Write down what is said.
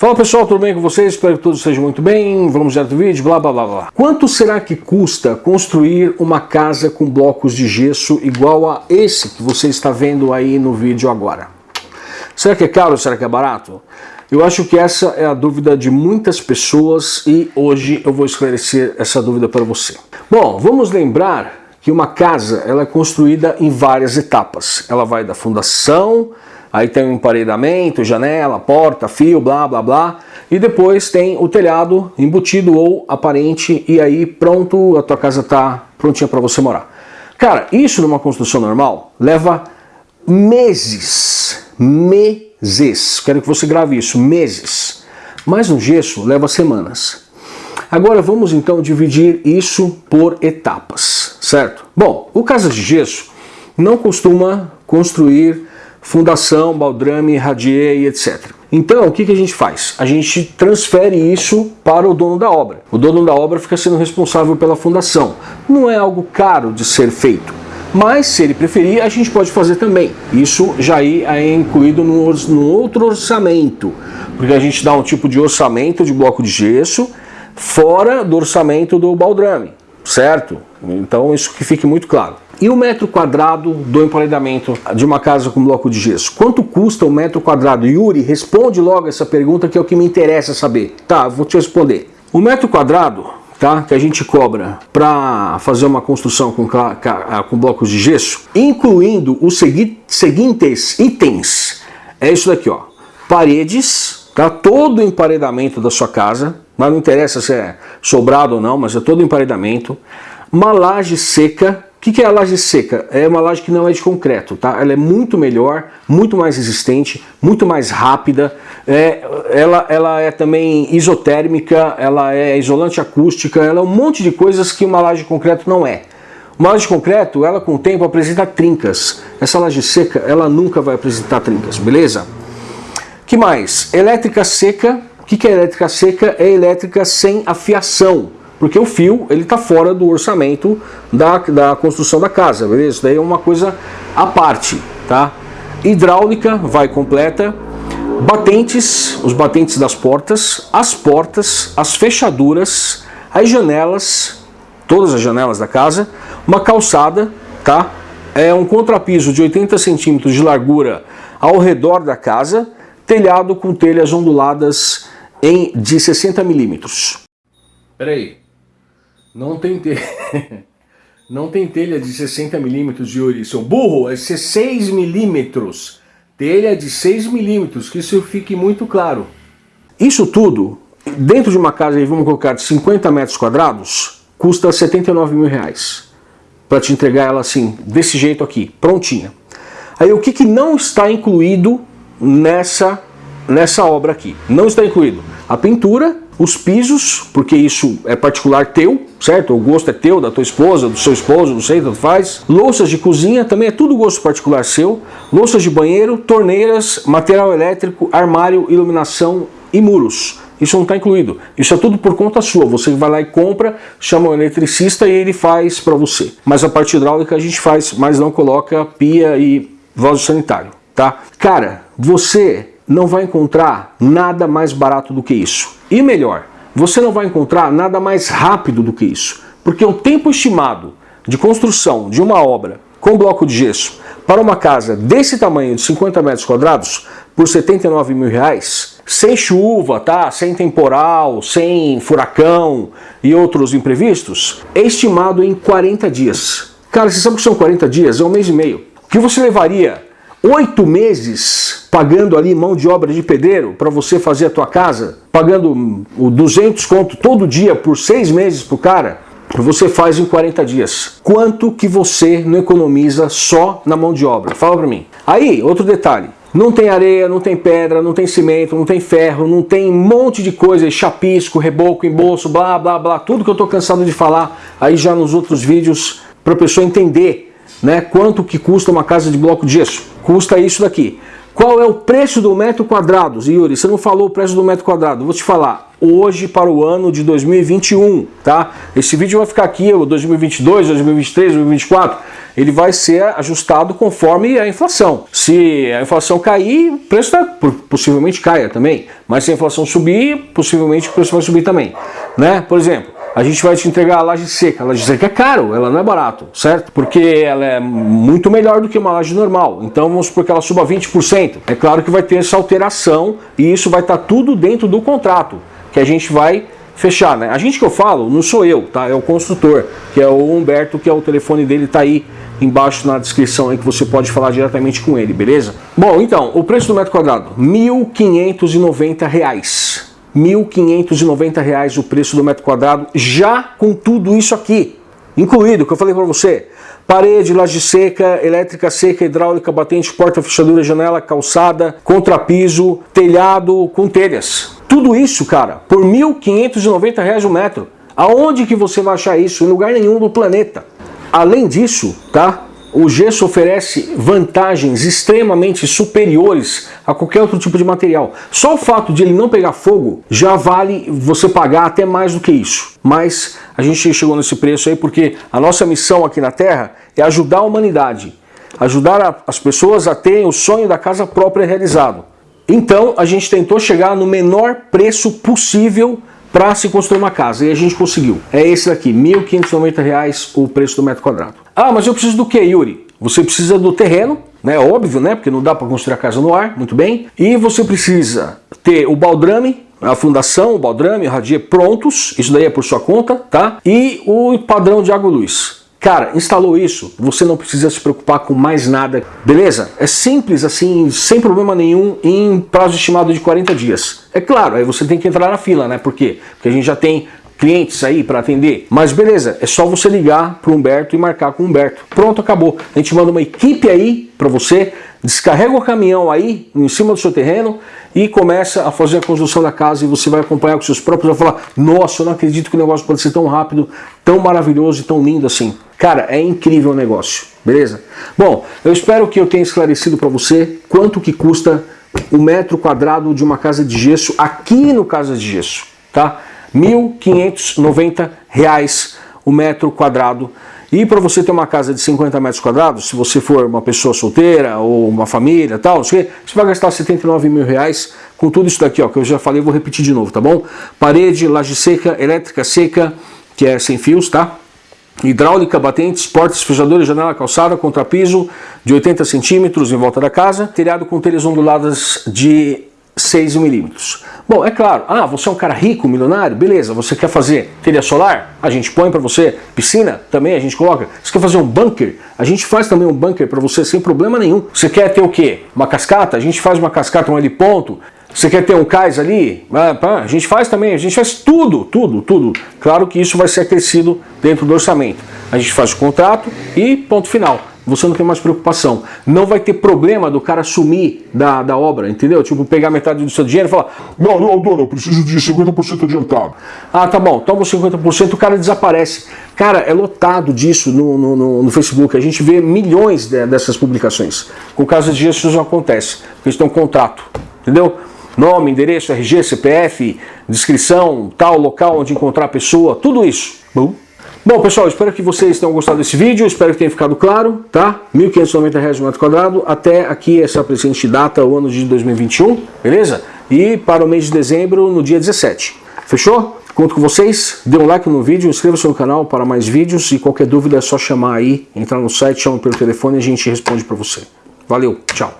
Fala pessoal, tudo bem com vocês? Espero que todos estejam muito bem. Vamos direto ao vídeo, blá blá blá blá. Quanto será que custa construir uma casa com blocos de gesso igual a esse que você está vendo aí no vídeo agora? Será que é caro será que é barato? Eu acho que essa é a dúvida de muitas pessoas e hoje eu vou esclarecer essa dúvida para você. Bom, vamos lembrar que uma casa ela é construída em várias etapas. Ela vai da fundação, aí tem o emparedamento, janela, porta, fio, blá blá blá, e depois tem o telhado embutido ou aparente, e aí pronto, a tua casa está prontinha para você morar. Cara, isso numa construção normal leva meses, meses, quero que você grave isso, meses, mas no gesso leva semanas. Agora vamos então dividir isso por etapas, certo? Bom, o Casa de Gesso não costuma construir fundação, baldrame, radier etc. Então, o que, que a gente faz? A gente transfere isso para o dono da obra. O dono da obra fica sendo responsável pela fundação. Não é algo caro de ser feito, mas se ele preferir, a gente pode fazer também. Isso já é incluído no, no outro orçamento, porque a gente dá um tipo de orçamento de bloco de gesso fora do orçamento do baldrame, certo? Então isso que fique muito claro. E o metro quadrado do emparedamento de uma casa com bloco de gesso? Quanto custa o metro quadrado? Yuri, responde logo essa pergunta que é o que me interessa saber. Tá, vou te responder. O metro quadrado tá, que a gente cobra para fazer uma construção com, com blocos de gesso, incluindo os segui seguintes itens, é isso daqui, ó. Paredes, tá, todo o emparedamento da sua casa, mas não interessa se é sobrado ou não, mas é todo o emparedamento. Uma laje seca, o que, que é a laje seca? É uma laje que não é de concreto, tá? Ela é muito melhor, muito mais resistente, muito mais rápida. É, ela, ela é também isotérmica, ela é isolante acústica, ela é um monte de coisas que uma laje de concreto não é. Uma laje de concreto, ela com o tempo apresenta trincas. Essa laje seca, ela nunca vai apresentar trincas, beleza? que mais? Elétrica seca. O que, que é elétrica seca? É elétrica sem afiação porque o fio ele está fora do orçamento da, da construção da casa, beleza? Isso daí é uma coisa à parte, tá? Hidráulica vai completa, batentes, os batentes das portas, as portas, as fechaduras, as janelas, todas as janelas da casa, uma calçada, tá? É um contrapiso de 80 centímetros de largura ao redor da casa, telhado com telhas onduladas em, de 60 milímetros. Peraí, não tem telha. Não tem telha de 60 milímetros de ouro, seu burro, é 6 milímetros. Telha de 6 milímetros, que isso fique muito claro. Isso tudo, dentro de uma casa, vamos colocar de 50 metros quadrados, custa 79 mil reais. Para te entregar ela assim, desse jeito aqui, prontinha. Aí o que, que não está incluído nessa, nessa obra aqui? Não está incluído a pintura, os pisos, porque isso é particular teu, certo? O gosto é teu, da tua esposa, do seu esposo, não sei, tanto faz. Louças de cozinha, também é tudo gosto particular seu. Louças de banheiro, torneiras, material elétrico, armário, iluminação e muros. Isso não está incluído. Isso é tudo por conta sua. Você vai lá e compra, chama o eletricista e ele faz para você. Mas a parte hidráulica a gente faz, mas não coloca pia e vaso sanitário, tá? Cara, você não vai encontrar nada mais barato do que isso. E melhor, você não vai encontrar nada mais rápido do que isso. Porque o tempo estimado de construção de uma obra com bloco de gesso para uma casa desse tamanho de 50 metros quadrados por 79 mil reais, sem chuva, tá? sem temporal, sem furacão e outros imprevistos, é estimado em 40 dias. Cara, você sabe que são 40 dias? É um mês e meio. O que você levaria oito meses pagando ali mão de obra de pedreiro para você fazer a tua casa, pagando o 200 conto todo dia por seis meses pro cara, você faz em 40 dias. Quanto que você não economiza só na mão de obra? Fala para mim. Aí, outro detalhe. Não tem areia, não tem pedra, não tem cimento, não tem ferro, não tem um monte de coisa, chapisco, reboco, embolso, blá, blá, blá, tudo que eu tô cansado de falar aí já nos outros vídeos para a pessoa entender né? Quanto que custa uma casa de bloco de gesso? Custa isso daqui. Qual é o preço do metro quadrado? Yuri, você não falou o preço do metro quadrado. Vou te falar. Hoje para o ano de 2021, tá? Esse vídeo vai ficar aqui, 2022, 2023, 2024. ele vai ser ajustado conforme a inflação. Se a inflação cair, o preço tá, possivelmente caia também, mas se a inflação subir, possivelmente o preço vai subir também. Né? Por exemplo, a gente vai te entregar a laje seca. A laje seca é caro, ela não é barato, certo? Porque ela é muito melhor do que uma laje normal. Então vamos supor que ela suba 20%. É claro que vai ter essa alteração e isso vai estar tudo dentro do contrato que a gente vai fechar, né? A gente que eu falo não sou eu, tá? É o construtor, que é o Humberto, que é o telefone dele, tá aí embaixo na descrição aí que você pode falar diretamente com ele, beleza? Bom, então, o preço do metro quadrado, R$ 1.590. R$ 1.590 o preço do metro quadrado, já com tudo isso aqui, incluído, que eu falei para você, parede, laje seca, elétrica seca, hidráulica, batente, porta, fechadura, janela, calçada, contrapiso, telhado com telhas. Tudo isso, cara, por R$ 1.590 o metro. Aonde que você vai achar isso? Em lugar nenhum do planeta. Além disso, tá? O gesso oferece vantagens extremamente superiores a qualquer outro tipo de material. Só o fato de ele não pegar fogo já vale você pagar até mais do que isso. Mas a gente chegou nesse preço aí porque a nossa missão aqui na Terra é ajudar a humanidade. Ajudar as pessoas a terem o sonho da casa própria realizado. Então a gente tentou chegar no menor preço possível para se construir uma casa e a gente conseguiu. É esse daqui, R$ 1.590 o preço do metro quadrado. Ah, mas eu preciso do que, Yuri? Você precisa do terreno, né? Óbvio, né? Porque não dá para construir a casa no ar, muito bem. E você precisa ter o baldrame, a fundação, o baldrame, o radier prontos, isso daí é por sua conta, tá? E o padrão de água e luz. Cara, instalou isso, você não precisa se preocupar com mais nada, beleza? É simples assim, sem problema nenhum, em prazo estimado de 40 dias. É claro, aí você tem que entrar na fila, né? Por quê? Porque a gente já tem clientes aí para atender. Mas beleza, é só você ligar para o Humberto e marcar com o Humberto. Pronto, acabou. A gente manda uma equipe aí para você, descarrega o caminhão aí em cima do seu terreno e começa a fazer a construção da casa e você vai acompanhar com seus próprios, vai falar, nossa, eu não acredito que o negócio pode ser tão rápido, tão maravilhoso e tão lindo assim. Cara, é incrível o negócio, beleza? Bom, eu espero que eu tenha esclarecido para você quanto que custa o metro quadrado de uma casa de gesso aqui no Casa de Gesso, tá? R$ 1.590 o metro quadrado. E para você ter uma casa de 50 metros quadrados, se você for uma pessoa solteira ou uma família tal, você vai gastar 79 mil reais com tudo isso daqui, ó, que eu já falei, vou repetir de novo, tá bom? Parede, laje seca, elétrica seca, que é sem fios, tá? hidráulica, batentes, portas, fechadores, janela, calçada, contrapiso de 80 centímetros em volta da casa, telhado com telhas onduladas de 6 milímetros. Bom, é claro, ah, você é um cara rico, milionário, beleza, você quer fazer telha solar? A gente põe para você. Piscina? Também a gente coloca. Você quer fazer um bunker? A gente faz também um bunker para você sem problema nenhum. Você quer ter o quê? Uma cascata? A gente faz uma cascata, um heliponto. Você quer ter um cais ali? Ah, a gente faz também, a gente faz tudo, tudo, tudo. Claro que isso vai ser acrescido dentro do orçamento. A gente faz o contrato e ponto final. Você não tem mais preocupação. Não vai ter problema do cara sumir da, da obra, entendeu? Tipo, pegar metade do seu dinheiro e falar Não, não, dona, eu preciso de 50% adiantado. Ah, tá bom, toma 50%, o cara desaparece. Cara, é lotado disso no, no, no, no Facebook. A gente vê milhões de, dessas publicações. Com casos de isso não acontece, porque eles têm um contrato, entendeu? Nome, endereço, RG, CPF, descrição, tal local onde encontrar a pessoa, tudo isso. Bom, Bom, pessoal, espero que vocês tenham gostado desse vídeo, espero que tenha ficado claro, tá? R$ 1.590 o metro quadrado, até aqui essa presente data, o ano de 2021, beleza? E para o mês de dezembro, no dia 17. Fechou? Conto com vocês, dê um like no vídeo, inscreva-se no canal para mais vídeos e qualquer dúvida é só chamar aí, entrar no site, chama pelo telefone e a gente responde para você. Valeu, tchau!